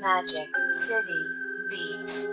Magic City Beats.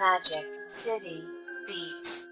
Magic City Beats.